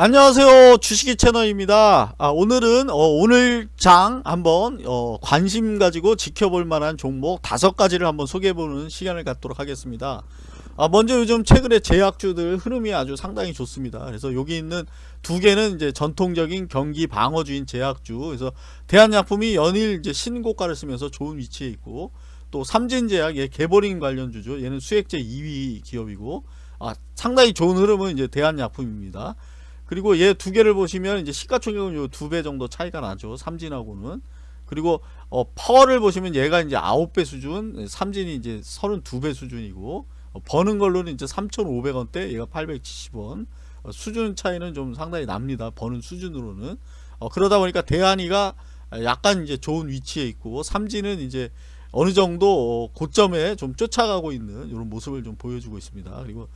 안녕하세요. 주식이 채널입니다. 아, 오늘은 어, 오늘 장 한번 어, 관심 가지고 지켜볼 만한 종목 다섯 가지를 한번 소개해보는 시간을 갖도록 하겠습니다. 아, 먼저 요즘 최근에 제약주들 흐름이 아주 상당히 좋습니다. 그래서 여기 있는 두 개는 이제 전통적인 경기 방어주인 제약주. 그래서 대한약품이 연일 이제 신고가를 쓰면서 좋은 위치에 있고 또 삼진제약 예, 개보링 관련 주죠 얘는 수액제 2위 기업이고 아, 상당히 좋은 흐름은 이제 대한약품입니다 그리고 얘 두 개를 보시면 이제 시가총액은 요 두 배 정도 차이가 나죠. 삼진하고는. 그리고 어, 파워를 보시면 얘가 이제 9배 수준, 삼진이 이제 32배 수준이고 어, 버는 걸로는 이제 3,500원대, 얘가 870원. 어, 수준 차이는 좀 상당히 납니다. 버는 수준으로는. 어, 그러다 보니까 대한이가 약간 이제 좋은 위치에 있고 삼진은 이제 어느 정도 어, 고점에 좀 쫓아가고 있는 이런 모습을 좀 보여주고 있습니다. 그리고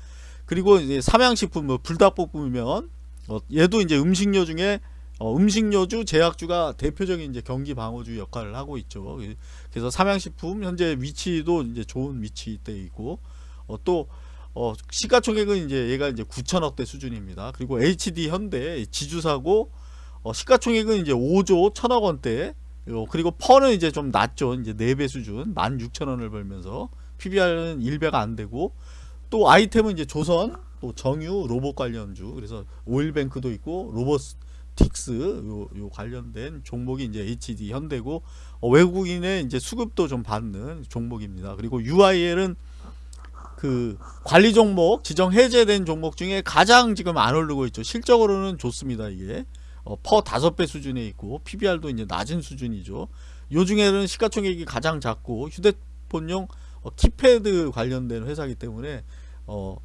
그리고 이제 삼양식품 뭐 불닭볶음면 어, 얘도 이제 음식료 중에 어, 음식료주 제약주가 대표적인 이제 경기 방어주 역할을 하고 있죠. 그래서 삼양식품 현재 위치도 이제 좋은 위치에 있고 어, 또 어, 시가총액은 이제 얘가 이제 9천억대 수준입니다. 그리고 HD 현대 지주사고 어, 시가총액은 이제 5조 1천억 원대 요, 그리고 펀은 이제 좀 낮죠. 이제 4배 수준 16,000원을 벌면서 PBR은 1배가 안 되고 또 아이템은 이제 조선 또 정유 로봇 관련주 그래서 오일뱅크도 있고 로보틱스 요, 요 관련된 종목이 이제 HD 현대고 어, 외국인의 이제 수급도 좀 받는 종목입니다. 그리고 UIL은 그 관리 종목 지정 해제된 종목 중에 가장 지금 안 오르고 있죠. 실적으로는 좋습니다. 이게 어, 퍼 다섯 배 수준에 있고 PBR도 이제 낮은 수준이죠. 요 중에는 시가총액이 가장 작고 휴대폰용 어, 키패드 관련된 회사이기 때문에 어,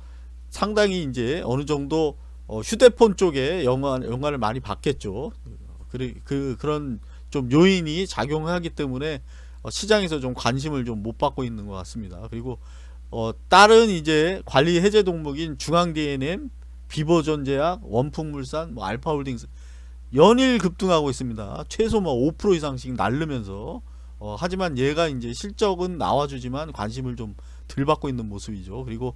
상당히 이제 어느 정도 어, 휴대폰 쪽에 영화, 영화를 많이 받겠죠. 그, 그, 그런 좀 요인이 작용하기 때문에 어, 시장에서 좀 관심을 좀 못 받고 있는 것 같습니다. 그리고 어, 다른 이제 관리 해제 동목인 중앙 D&M, 비보전제약, 원풍물산, 뭐 알파홀딩스 연일 급등하고 있습니다. 최소 뭐 5% 이상씩 날르면서 어, 하지만 얘가 이제 실적은 나와주지만 관심을 좀 덜 받고 있는 모습이죠. 그리고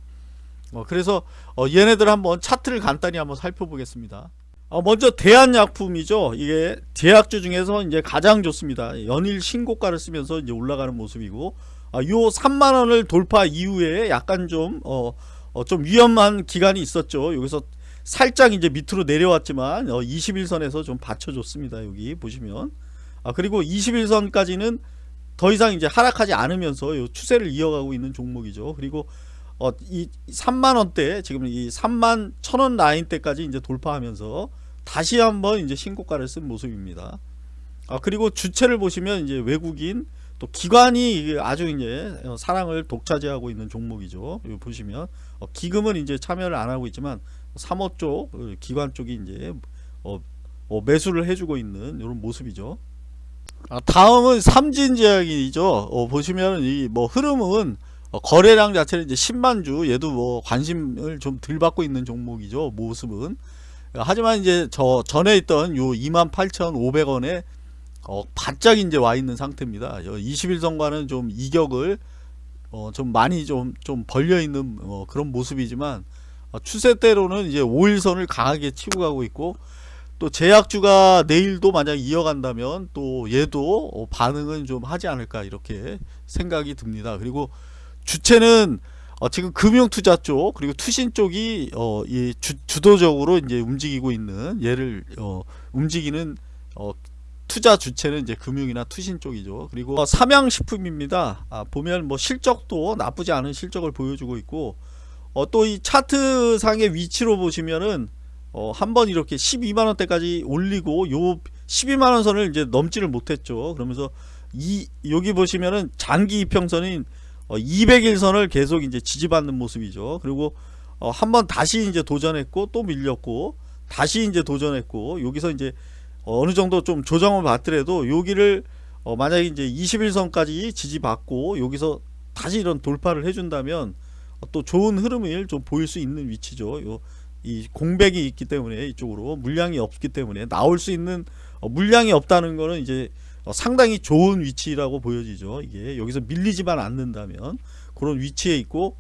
어, 그래서 어, 얘네들 한번 차트를 간단히 한번 살펴보겠습니다. 어, 먼저 대한약품이죠. 이게 제약주 중에서 이제 가장 좋습니다. 연일 신고가를 쓰면서 이제 올라가는 모습이고, 아, 요 3만 원을 돌파 이후에 약간 좀, 어, 어, 좀 위험한 기간이 있었죠. 여기서 살짝 이제 밑으로 내려왔지만, 어, 21선에서 좀 받쳐줬습니다. 여기 보시면. 아, 그리고 21선까지는 더 이상 이제 하락하지 않으면서 요 추세를 이어가고 있는 종목이죠. 그리고 어, 이 3만 원대 지금 이 3만 1천원 라인 때까지 이제 돌파하면서 다시 한번 이제 신고가를 쓴 모습입니다. 아, 그리고 주체를 보시면 이제 외국인 또 기관이 아주 이제 어, 사랑을 독차지하고 있는 종목이죠. 보시면 어, 기금은 이제 참여를 안 하고 있지만 사모 쪽 어, 기관 쪽이 이제 어, 어, 매수를 해주고 있는 이런 모습이죠. 아, 다음은 삼진제약이죠. 어, 보시면 이 뭐 흐름은 어, 거래량 자체는 이제 10만 주 얘도 뭐 관심을 좀 덜 받고 있는 종목이죠 모습은. 하지만 이제 저 전에 있던 요 28,500원에 어, 바짝 이제 와 있는 상태입니다. 21선과는 좀 이격을 어, 좀 많이 좀, 좀 벌려 있는 어, 그런 모습이지만 어, 추세대로는 이제 5일선을 강하게 치고 가고 있고 또 제약주가 내일도 만약 이어간다면 또 얘도 어, 반응은 좀 하지 않을까 이렇게 생각이 듭니다. 그리고 주체는 어, 지금 금융투자 쪽 그리고 투신 쪽이 어, 이 주, 주도적으로 이제 움직이고 있는 얘를 어, 움직이는 어, 투자 주체는 이제 금융이나 투신 쪽이죠. 그리고 어, 삼양식품입니다. 아, 보면 뭐 실적도 나쁘지 않은 실적을 보여주고 있고 어, 또 이 차트 상의 위치로 보시면은 어, 한번 이렇게 12만 원대까지 올리고 요 12만 원 선을 이제 넘지를 못했죠. 그러면서 이 여기 보시면은 장기 이평선인 어, 200일선을 계속 이제 지지받는 모습이죠. 그리고 어, 한번 다시 이제 도전했고 또 밀렸고 다시 이제 도전했고 여기서 이제 어느 정도 좀 조정을 받더라도 여기를 어, 만약에 이제 21선까지 지지받고 여기서 다시 이런 돌파를 해준다면 어, 또 좋은 흐름을 좀 보일 수 있는 위치죠. 요, 이 공백이 있기 때문에 이쪽으로 물량이 없기 때문에 나올 수 있는 어, 물량이 없다는 거는 이제 어, 상당히 좋은 위치라고 보여지죠. 이게 여기서 밀리지만 않는다면 그런 위치에 있고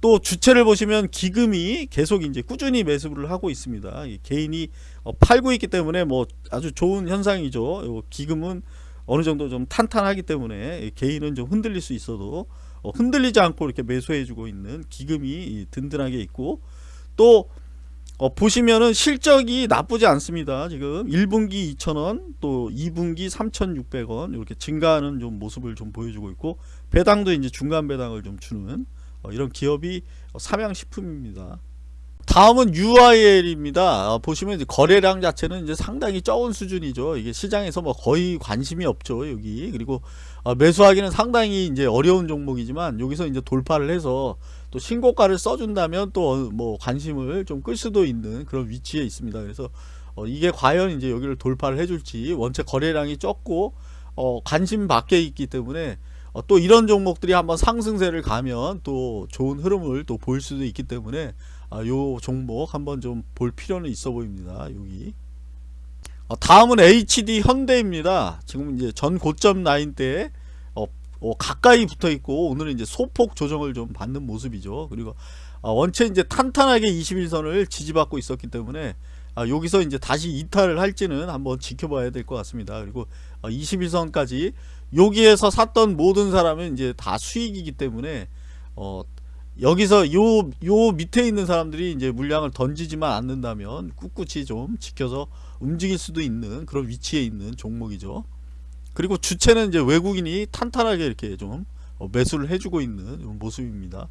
또 주체를 보시면 기금이 계속 이제 꾸준히 매수를 하고 있습니다. 이 개인이 어, 팔고 있기 때문에 뭐 아주 좋은 현상이죠. 요 기금은 어느 정도 좀 탄탄하기 때문에 이 개인은 좀 흔들릴 수 있어도 어, 흔들리지 않고 이렇게 매수해주고 있는 기금이 이 든든하게 있고 또 어, 보시면은 실적이 나쁘지 않습니다. 지금 1분기 2,000원, 또 2분기 3,600원 이렇게 증가하는 좀 모습을 좀 보여주고 있고 배당도 이제 중간 배당을 좀 주는 어, 이런 기업이 어, 삼양식품입니다. 다음은 UIL입니다. 어, 보시면 이제 거래량 자체는 이제 상당히 적은 수준이죠. 이게 시장에서 뭐 거의 관심이 없죠. 여기 그리고 어, 매수하기는 상당히 이제 어려운 종목이지만 여기서 이제 돌파를 해서 또 신고가를 써준다면 또 뭐 관심을 좀 끌 수도 있는 그런 위치에 있습니다. 그래서 어, 이게 과연 이제 여기를 돌파를 해줄지 원체 거래량이 적고 어, 관심 밖에 있기 때문에 어, 또 이런 종목들이 한번 상승세를 가면 또 좋은 흐름을 또 보일 수도 있기 때문에 아, 요 종목 한번 좀 볼 필요는 있어 보입니다. 여기. 어, 다음은 HD 현대입니다. 지금 이제 전 고점 라인 때 어, 어, 가까이 붙어 있고 오늘은 이제 소폭 조정을 좀 받는 모습이죠. 그리고 어, 원체 이제 탄탄하게 21선을 지지받고 있었기 때문에 아, 여기서 이제 다시 이탈을 할지는 한번 지켜봐야 될 것 같습니다. 그리고 어, 21선까지 여기에서 샀던 모든 사람은 이제 다 수익이기 때문에 어, 여기서 요, 요 밑에 있는 사람들이 이제 물량을 던지지만 않는다면 꿋꿋이 좀 지켜서 움직일 수도 있는 그런 위치에 있는 종목이죠. 그리고 주체는 이제 외국인이 탄탄하게 이렇게 좀 어, 매수를 해주고 있는 모습입니다.